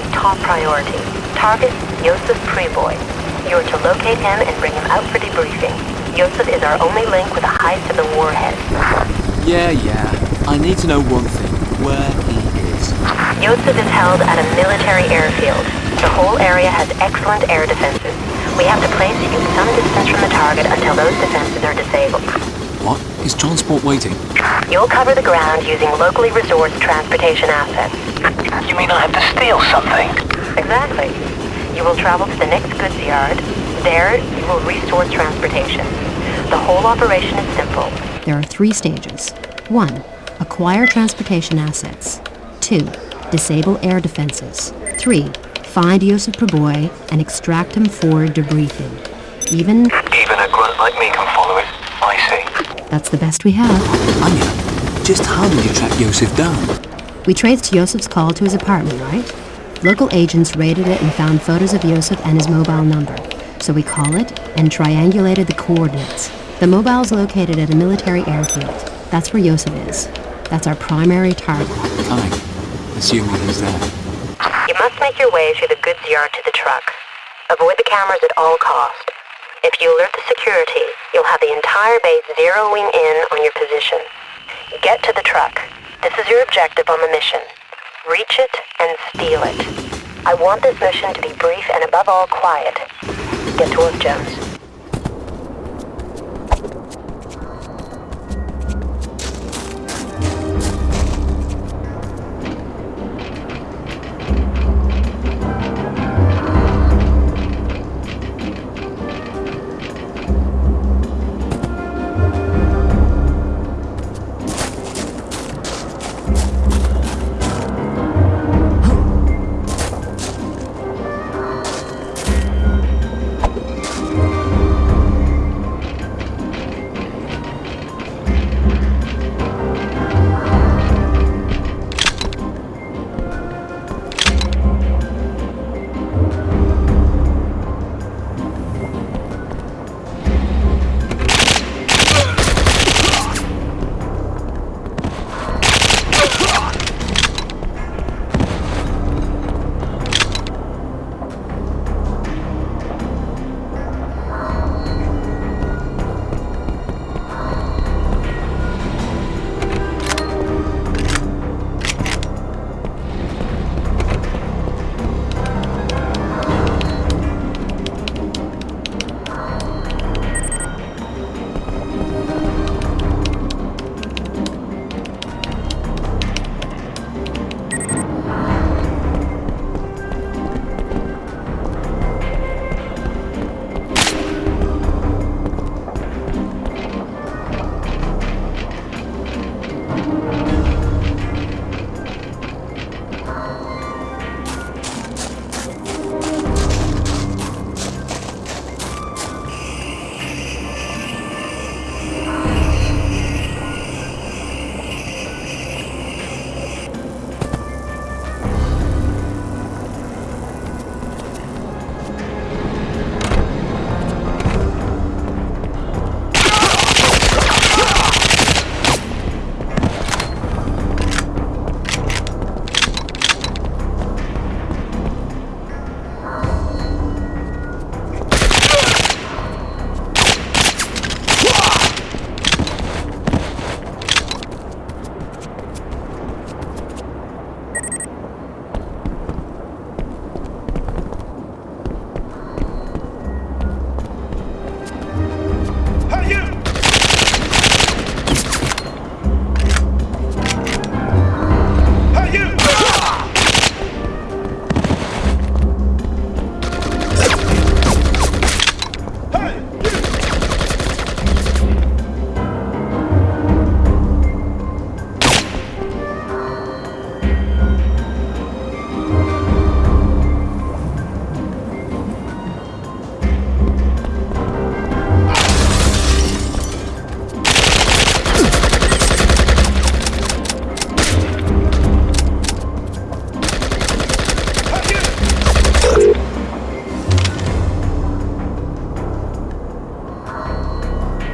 has top priority. Target, Yosef Priboi. You are to locate him and bring him out for debriefing. Yosef is our only link with a heist of the warhead. Yeah, yeah. I need to know one thing. Where he is. Yosef is held at a military airfield. The whole area has excellent air defenses. We have to place you some distance from the target until those defenses are disabled. What? Is transport waiting? You'll cover the ground using locally resourced transportation assets. You mean I have to steal something? Exactly. You will travel to the next goods yard. There, you will resource transportation. The whole operation is simple. There are three stages. 1. Acquire transportation assets. 2. Disable air defenses. 3. Find Yosef Priboi and extract him for debriefing. Even, Even a grunt like me can follow it. I see. That's the best we have. Anya, just how did you track Yosef down? We traced Yosef's call to his apartment, right? Local agents raided it and found photos of Yosef and his mobile number. So we call it and triangulated the coordinates. The mobile's located at a military airfield. That's where Yosef is. That's our primary target. Fine. Assuming he's there. You must make your way through the goods yard to the truck. Avoid the cameras at all cost. If you alert the security, you'll have the entire base zeroing in on your position. Get to the truck. This is your objective on the mission. Reach it and steal it. I want this mission to be brief and above all quiet. Get to work, Jones.